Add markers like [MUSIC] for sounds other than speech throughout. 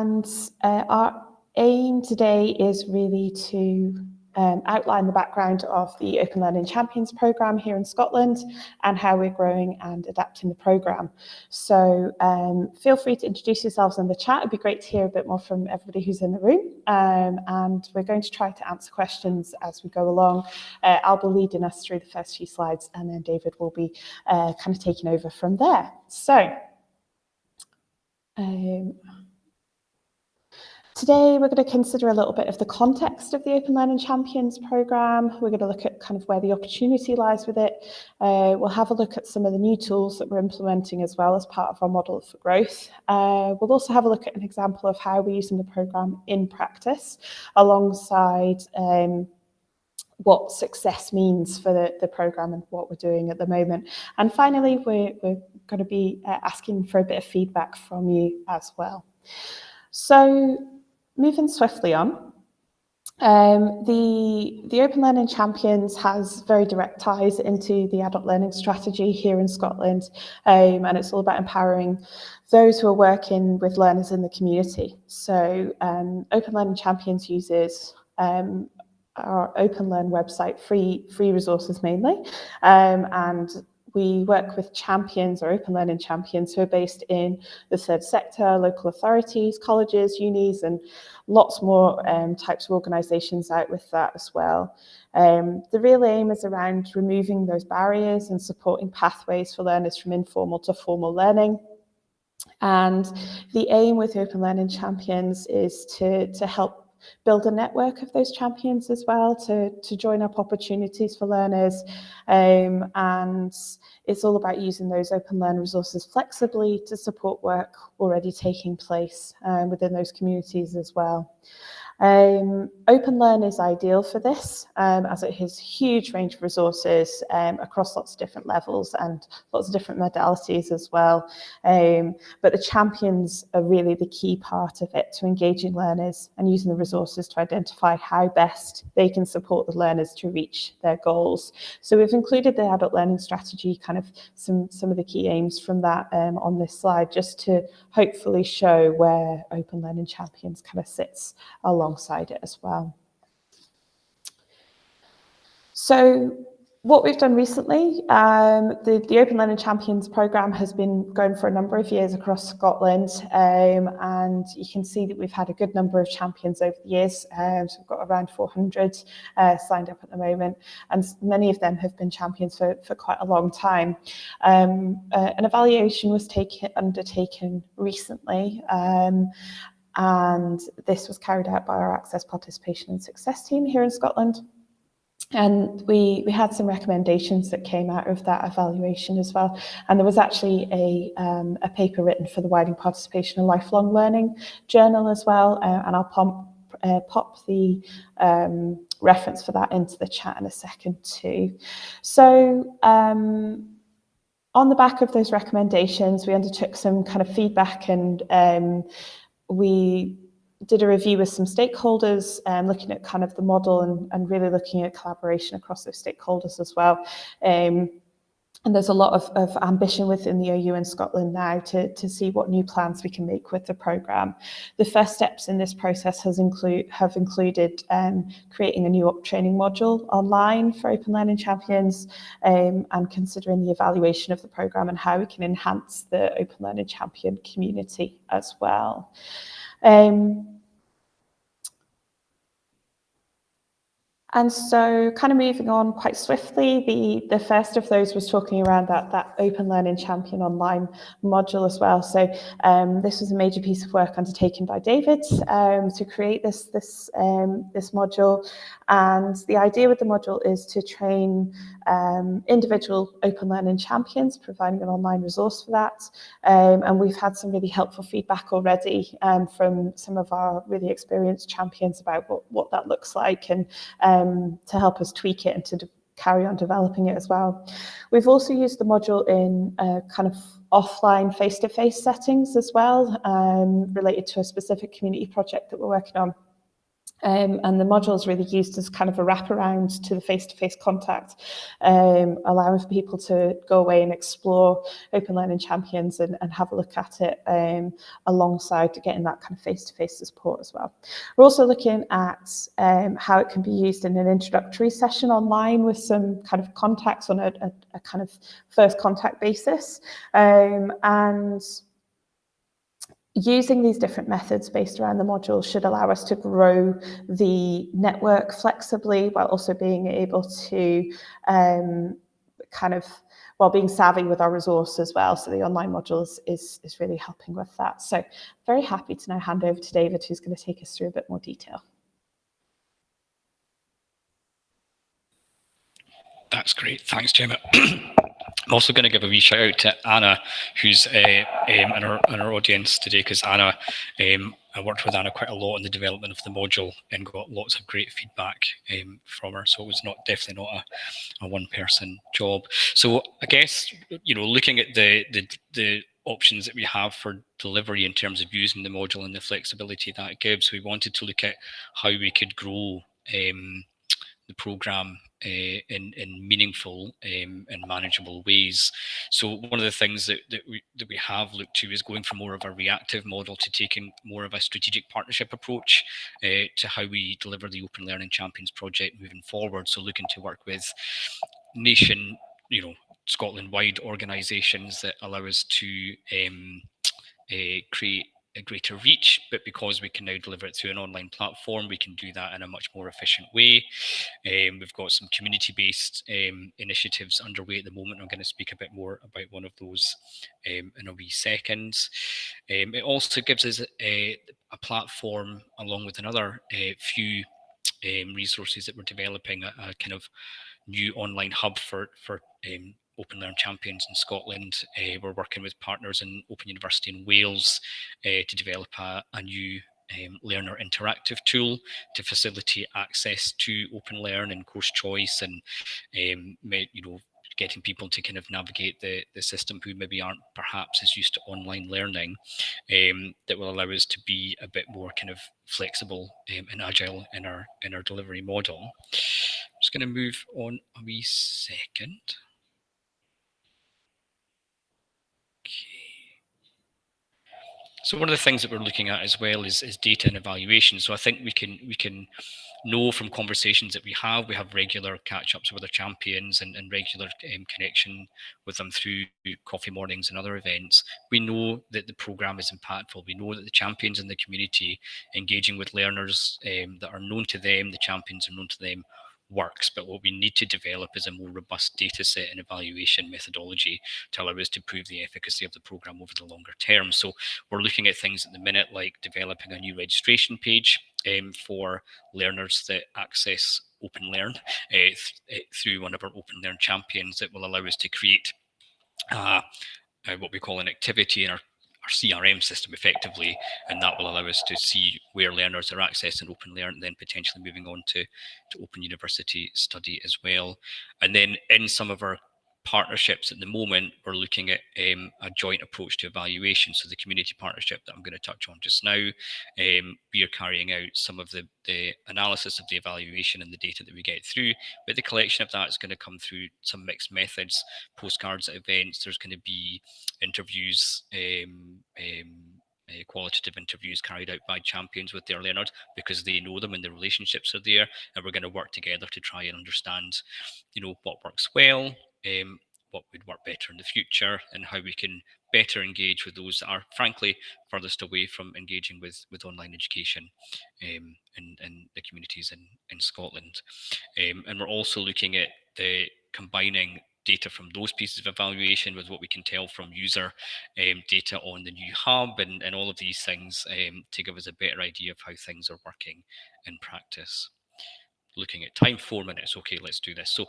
And uh, our aim today is really to um, outline the background of the Open Learning Champions programme here in Scotland and how we're growing and adapting the programme. So um, feel free to introduce yourselves in the chat. It'd be great to hear a bit more from everybody who's in the room. Um, and we're going to try to answer questions as we go along. Uh, I'll be leading us through the first few slides and then David will be uh, kind of taking over from there. So, um, Today, we're going to consider a little bit of the context of the Open Learning Champions programme. We're going to look at kind of where the opportunity lies with it. Uh, we'll have a look at some of the new tools that we're implementing as well as part of our model for growth. Uh, we'll also have a look at an example of how we're using the programme in practice alongside um, what success means for the, the programme and what we're doing at the moment. And finally, we're, we're going to be uh, asking for a bit of feedback from you as well. So moving swiftly on, um, the, the Open Learning Champions has very direct ties into the adult learning strategy here in Scotland, um, and it's all about empowering those who are working with learners in the community. So um, Open Learning Champions uses um, our Open Learn website, free, free resources mainly, um, and we work with champions or open learning champions who are based in the third sector, local authorities, colleges, unis, and lots more um, types of organisations out with that as well. Um, the real aim is around removing those barriers and supporting pathways for learners from informal to formal learning. And the aim with Open Learning Champions is to, to help build a network of those champions as well to, to join up opportunities for learners. Um, and it's all about using those open learn resources flexibly to support work already taking place um, within those communities as well. Um, OpenLearn is ideal for this um, as it has huge range of resources um, across lots of different levels and lots of different modalities as well. Um, but the champions are really the key part of it to engaging learners and using the resources to identify how best they can support the learners to reach their goals. So we've included the adult learning strategy, kind of some, some of the key aims from that um, on this slide, just to hopefully show where Open Learning Champions kind of sits along alongside it as well. So what we've done recently, um, the, the Open Learning Champions programme has been going for a number of years across Scotland um, and you can see that we've had a good number of champions over the years. Um, so we've got around 400 uh, signed up at the moment and many of them have been champions for, for quite a long time. Um, uh, an evaluation was taken, undertaken recently um, and this was carried out by our Access Participation and Success team here in Scotland. And we, we had some recommendations that came out of that evaluation as well. And there was actually a, um, a paper written for the Widening Participation and Lifelong Learning journal as well. Uh, and I'll pump, uh, pop the um, reference for that into the chat in a second too. So um, on the back of those recommendations, we undertook some kind of feedback and um, we did a review with some stakeholders um, looking at kind of the model and, and really looking at collaboration across those stakeholders as well. Um, and there's a lot of, of ambition within the OU in Scotland now to, to see what new plans we can make with the programme. The first steps in this process has include, have included um, creating a new up training module online for Open Learning Champions um, and considering the evaluation of the programme and how we can enhance the Open Learning Champion community as well. Um, And so kind of moving on quite swiftly, the, the first of those was talking around that, that Open Learning Champion Online module as well. So um, this was a major piece of work undertaken by David um, to create this, this, um, this module. And the idea with the module is to train um, individual Open Learning Champions, providing an online resource for that. Um, and we've had some really helpful feedback already um, from some of our really experienced champions about what, what that looks like and um, to help us tweak it and to carry on developing it as well. We've also used the module in uh, kind of offline face-to-face -face settings as well, um, related to a specific community project that we're working on. Um, and the module is really used as kind of a wraparound to the face-to-face -face contact, um, allowing people to go away and explore Open Learning Champions and, and have a look at it um, alongside getting that kind of face-to-face -face support as well. We're also looking at um, how it can be used in an introductory session online with some kind of contacts on a, a, a kind of first contact basis. Um, and using these different methods based around the module should allow us to grow the network flexibly while also being able to um, kind of while being savvy with our resource as well. So the online modules is, is really helping with that. So very happy to now hand over to David, who's going to take us through a bit more detail. That's great. Thanks, Gemma. [CLEARS THROAT] I'm also going to give a wee shout out to Anna, who's uh, um, in, our, in our audience today, because Anna, um, I worked with Anna quite a lot in the development of the module and got lots of great feedback um, from her. So it was not definitely not a, a one-person job. So I guess you know, looking at the the the options that we have for delivery in terms of using the module and the flexibility that it gives, we wanted to look at how we could grow um, the program uh, in in meaningful um, and manageable ways. So one of the things that, that we that we have looked to is going from more of a reactive model to taking more of a strategic partnership approach uh, to how we deliver the Open Learning Champions project moving forward. So looking to work with nation, you know, Scotland-wide organisations that allow us to um, uh, create a greater reach, but because we can now deliver it through an online platform, we can do that in a much more efficient way. Um, we've got some community-based um, initiatives underway at the moment. I'm going to speak a bit more about one of those um, in a wee second. Um, it also gives us a, a platform along with another uh, few um, resources that we're developing, a, a, kind of new online hub for, for um, Open Learn Champions in Scotland. Uh, we're working with partners in Open University in Wales uh, to develop a, a new um, learner interactive tool to facilitate access to open learn and course choice and um, you know getting people to kind of navigate the, the system who maybe aren't perhaps as used to online learning um, that will allow us to be a bit more kind of flexible um, and agile in our in our delivery model. I'm just going to move on a wee second. So one of the things that we're looking at as well is, is data and evaluation. So I think we can we can know from conversations that we have, we have regular catch-ups with our champions and, and regular um, connection with them through coffee mornings and other events. We know that the program is impactful. We know that the champions in the community engaging with learners um, that are known to them, the champions are known to them, works, but what we need to develop is a more robust data set and evaluation methodology to allow us to prove the efficacy of the program over the longer term. So we're looking at things at the minute like developing a new registration page um, for learners that access Open Learn uh, th uh, through one of our Open Learn champions that will allow us to create uh, uh, what we call an activity in our our CRM system effectively, and that will allow us to see where learners are accessing Open Learn, then potentially moving on to, to Open University study as well. And then in some of our partnerships at the moment, we're looking at um, a joint approach to evaluation. So the community partnership that I'm going to touch on just now, um, we are carrying out some of the, the analysis of the evaluation and the data that we get through, but the collection of that is going to come through some mixed methods, postcards events, there's going to be interviews, um, um uh, qualitative interviews carried out by champions with their learners because they know them and the relationships are there and we're going to work together to try and understand you know what works well um, what would work better in the future and how we can better engage with those that are frankly furthest away from engaging with with online education um, in, in the communities in, in Scotland. Um, and we're also looking at the combining data from those pieces of evaluation with what we can tell from user um, data on the new hub and, and all of these things um, to give us a better idea of how things are working in practice looking at time, four minutes. Okay, let's do this. So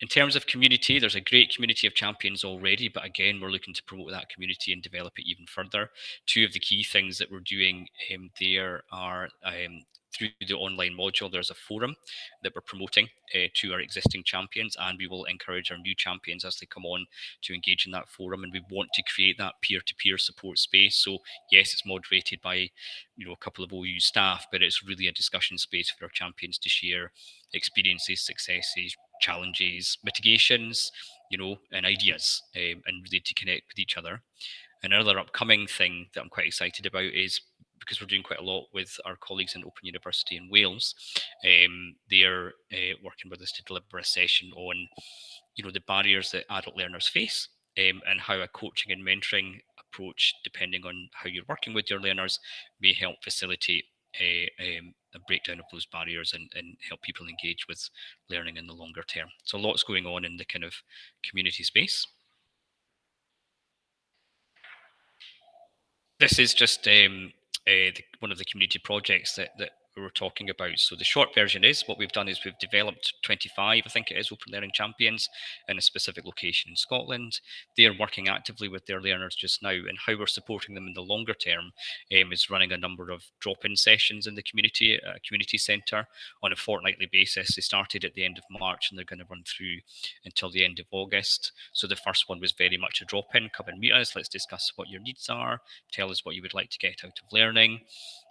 in terms of community, there's a great community of champions already, but again, we're looking to promote that community and develop it even further. Two of the key things that we're doing um, there are um, through the online module, there's a forum that we're promoting uh, to our existing champions, and we will encourage our new champions as they come on to engage in that forum. And we want to create that peer-to-peer support space. So yes, it's moderated by you know a couple of OU staff, but it's really a discussion space for our champions to share experiences, successes, challenges, mitigations, you know, and ideas, um, and really to connect with each other. Another upcoming thing that I'm quite excited about is because we're doing quite a lot with our colleagues in Open University in Wales. Um, they're uh, working with us to deliver a session on, you know, the barriers that adult learners face um, and how a coaching and mentoring approach, depending on how you're working with your learners, may help facilitate a, um, a breakdown of those barriers and, and help people engage with learning in the longer term. So lots going on in the kind of community space. This is just um, uh, the, one of the community projects that, that we were talking about. So the short version is what we've done is we've developed 25, I think it is, open learning champions in a specific location in Scotland. They are working actively with their learners just now, and how we're supporting them in the longer term um, is running a number of drop-in sessions in the community, uh, community centre on a fortnightly basis. They started at the end of March and they're going to run through until the end of August. So the first one was very much a drop-in, come and meet us, let's discuss what your needs are, tell us what you would like to get out of learning.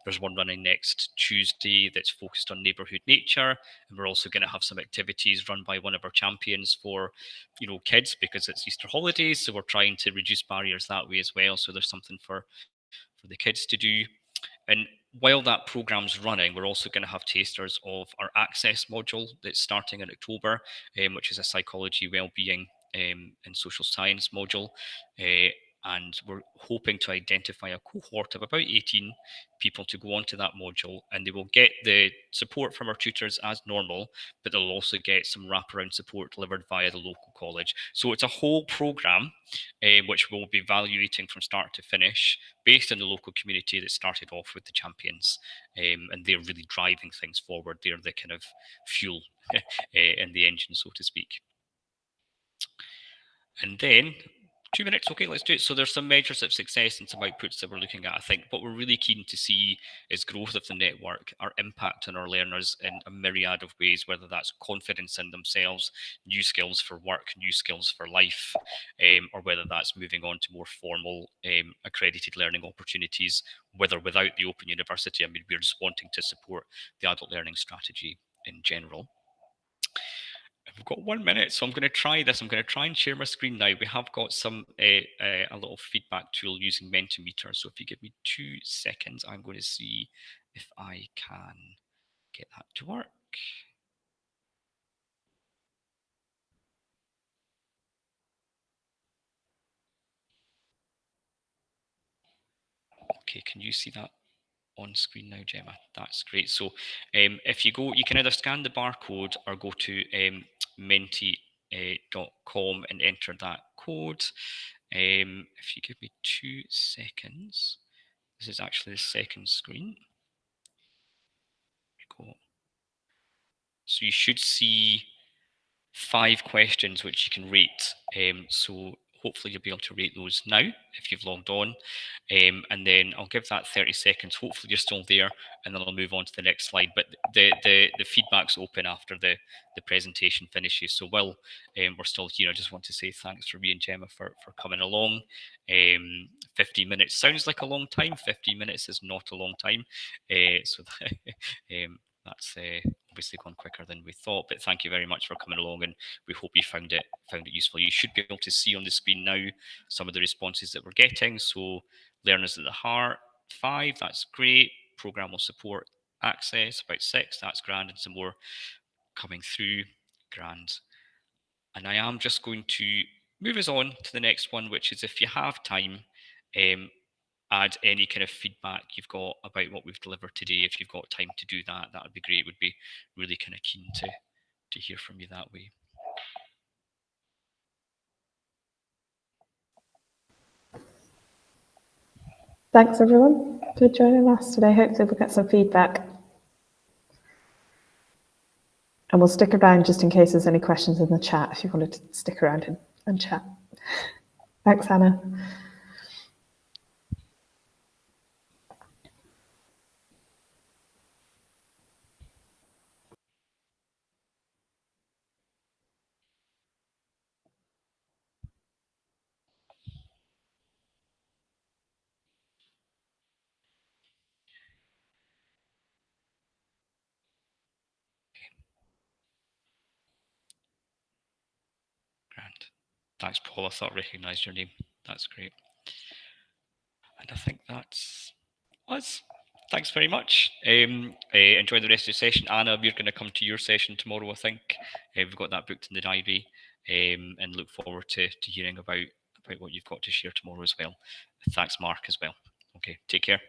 There's one running next Tuesday that's focused on neighbourhood nature, and we're also going to have some activities run by one of our champions for, you know, kids because it's Easter holidays. So we're trying to reduce barriers that way as well. So there's something for for the kids to do. And while that program's running, we're also going to have tasters of our access module that's starting in October, um, which is a psychology, well-being, um, and social science module. Uh, and we're hoping to identify a cohort of about 18 people to go onto that module and they will get the support from our tutors as normal but they'll also get some wraparound support delivered via the local college. So it's a whole program uh, which we'll be evaluating from start to finish based on the local community that started off with the champions um, and they're really driving things forward. They're the kind of fuel uh, [LAUGHS] in the engine so to speak. And then two minutes. Okay, let's do it. So there's some measures of success and some outputs that we're looking at. I think what we're really keen to see is growth of the network, our impact on our learners in a myriad of ways, whether that's confidence in themselves, new skills for work, new skills for life, um, or whether that's moving on to more formal um, accredited learning opportunities, with or without the Open University. I mean, we're just wanting to support the adult learning strategy in general. We've got one minute, so I'm going to try this. I'm going to try and share my screen now. We have got some uh, uh, a little feedback tool using Mentimeter. So if you give me two seconds, I'm going to see if I can get that to work. Okay, can you see that on screen now, Gemma? That's great. So um, if you go, you can either scan the barcode or go to um, menti.com and enter that code. Um, if you give me two seconds, this is actually the second screen. So you should see five questions which you can rate. Um, so hopefully you'll be able to rate those now if you've logged on. Um, and then I'll give that 30 seconds. Hopefully you're still there and then I'll move on to the next slide. But the the, the feedback's open after the, the presentation finishes. So while um, we're still here, I just want to say thanks for me and Gemma for, for coming along. Um, 15 minutes sounds like a long time. 15 minutes is not a long time. Uh, so that, [LAUGHS] um, that's uh, obviously gone quicker than we thought. But thank you very much for coming along, and we hope you found it found it useful. You should be able to see on the screen now some of the responses that we're getting. So learners at the heart, five, that's great. Program will support access, about six, that's grand, and some more coming through, grand. And I am just going to move us on to the next one, which is if you have time, um, add any kind of feedback you've got about what we've delivered today. If you've got time to do that, that would be great. Would be really kind of keen to to hear from you that way. Thanks everyone for joining us today. Hopefully we'll get some feedback. And we'll stick around just in case there's any questions in the chat if you wanted to stick around and, and chat. Thanks, Hannah. Thanks, Paul. I thought I recognised your name. That's great. And I think that's us. Thanks very much. Um, uh, enjoy the rest of the session. Anna, we're going to come to your session tomorrow, I think. Uh, we've got that booked in the diary um, and look forward to, to hearing about, about what you've got to share tomorrow as well. Thanks, Mark, as well. Okay, take care.